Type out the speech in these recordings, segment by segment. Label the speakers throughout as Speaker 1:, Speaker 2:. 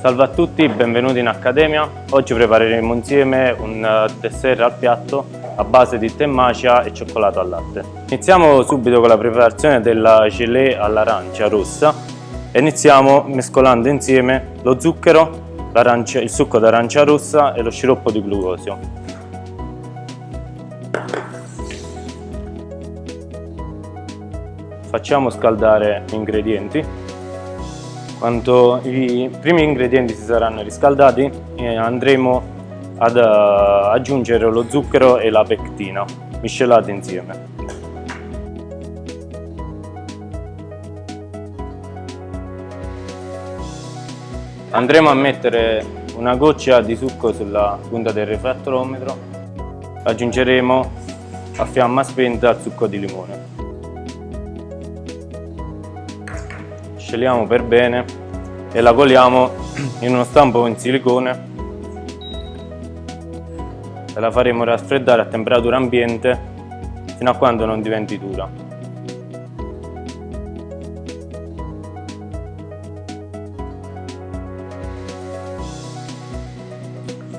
Speaker 1: Salve a tutti, benvenuti in Accademia. Oggi prepareremo insieme un eh, dessert al piatto a base di tè macia e cioccolato al latte. Iniziamo subito con la preparazione della gelée all'arancia rossa e iniziamo mescolando insieme lo zucchero, il succo d'arancia rossa e lo sciroppo di glucosio. Facciamo scaldare gli ingredienti quando i primi ingredienti si saranno riscaldati eh, andremo ad uh, aggiungere lo zucchero e la pectina miscelati insieme. Andremo a mettere una goccia di succo sulla punta del refrattolometro, aggiungeremo a fiamma spenta il succo di limone. Sceliamo per bene e la coliamo in uno stampo in silicone e la faremo raffreddare a temperatura ambiente fino a quando non diventi dura.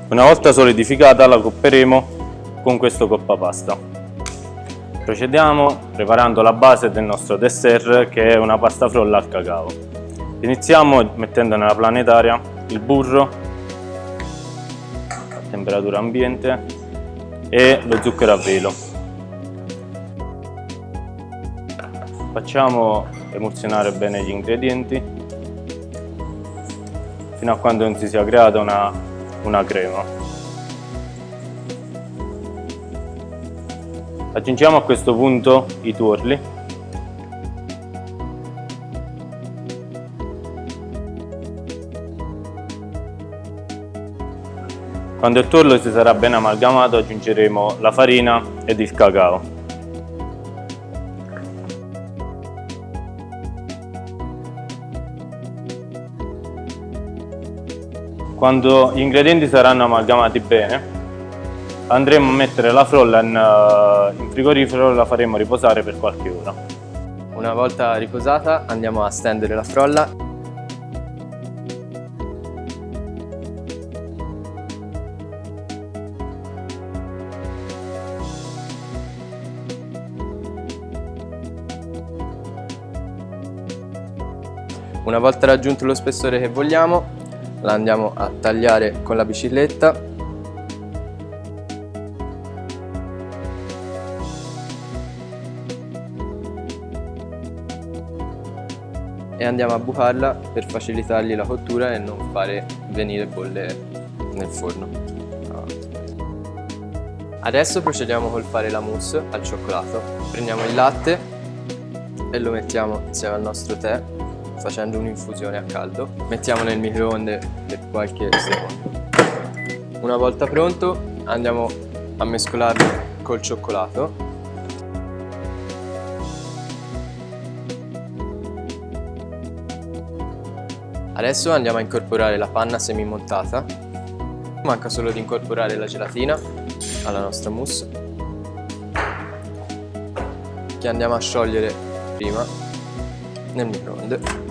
Speaker 1: Una volta solidificata la copperemo con questo coppapasta. Procediamo preparando la base del nostro dessert che è una pasta frolla al cacao. Iniziamo mettendo nella planetaria il burro a temperatura ambiente e lo zucchero a velo. Facciamo emulsionare bene gli ingredienti fino a quando non si sia creata una, una crema. Aggiungiamo a questo punto i tuorli. Quando il tuorlo si sarà ben amalgamato aggiungeremo la farina ed il cacao. Quando gli ingredienti saranno amalgamati bene, andremo a mettere la frolla in, uh, in frigorifero e la faremo riposare per qualche ora.
Speaker 2: Una volta riposata andiamo a stendere la frolla Una volta raggiunto lo spessore che vogliamo la andiamo a tagliare con la bicicletta e andiamo a bucarla per facilitargli la cottura e non fare venire bolle nel forno. Adesso procediamo col fare la mousse al cioccolato. Prendiamo il latte e lo mettiamo insieme al nostro tè facendo un'infusione a caldo. Mettiamo nel microonde per qualche secondo. Una volta pronto andiamo a mescolarlo col cioccolato Adesso andiamo a incorporare la panna semimontata. Manca solo di incorporare la gelatina alla nostra mousse che andiamo a sciogliere prima nel microonde.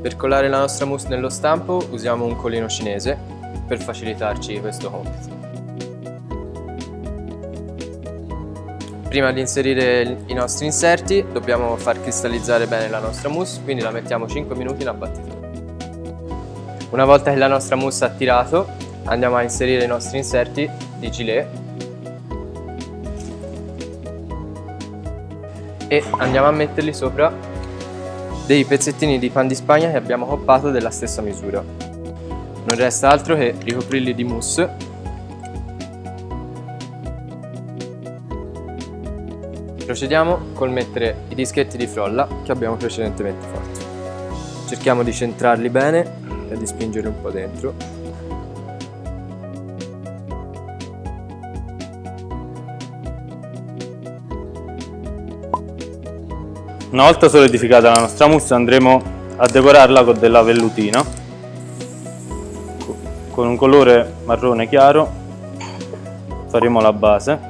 Speaker 2: Per colare la nostra mousse nello stampo usiamo un colino cinese per facilitarci questo compito. Prima di inserire i nostri inserti dobbiamo far cristallizzare bene la nostra mousse, quindi la mettiamo 5 minuti in abbattitore. Una volta che la nostra mousse ha tirato andiamo a inserire i nostri inserti di gilet e andiamo a metterli sopra dei pezzettini di pan di spagna che abbiamo coppato della stessa misura. Non resta altro che ricoprirli di mousse Procediamo col mettere i dischetti di frolla che abbiamo precedentemente fatto. Cerchiamo di centrarli bene e di spingerli un po' dentro
Speaker 1: Una volta solidificata la nostra mousse andremo a decorarla con della vellutina. Con un colore marrone chiaro. Faremo la base.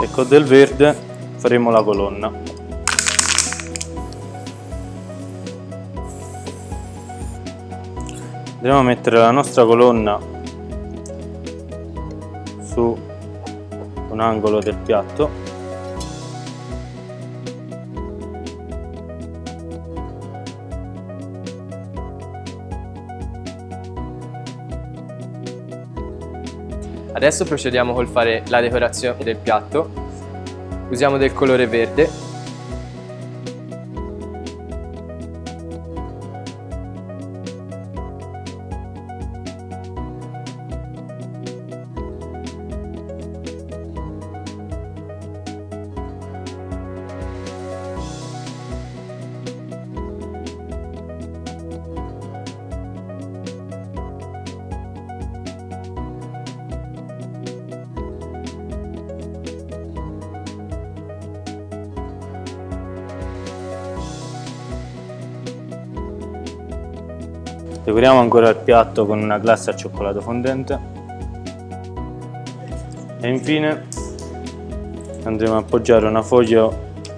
Speaker 1: E con del verde faremo la colonna. Andremo a mettere la nostra colonna un angolo del piatto
Speaker 2: Adesso procediamo col fare la decorazione del piatto. Usiamo del colore verde
Speaker 1: Decoriamo ancora il piatto con una glassa al cioccolato fondente e infine andremo a appoggiare una foglia,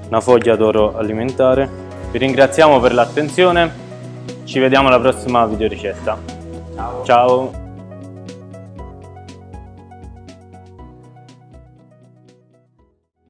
Speaker 1: una foglia d'oro alimentare. Vi ringraziamo per l'attenzione, ci vediamo alla prossima video ricetta. Ciao! Ciao.